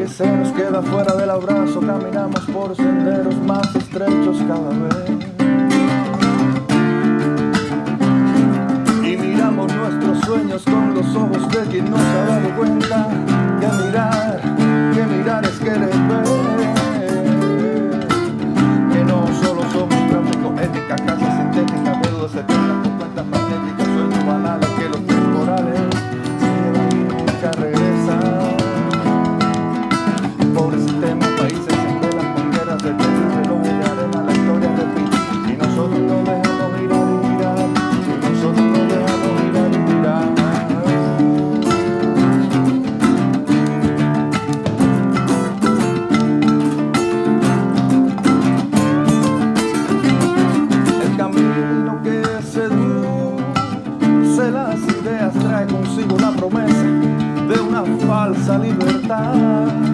que se nos queda fuera del abrazo, caminamos por senderos más estrechos cada vez. esta libertad.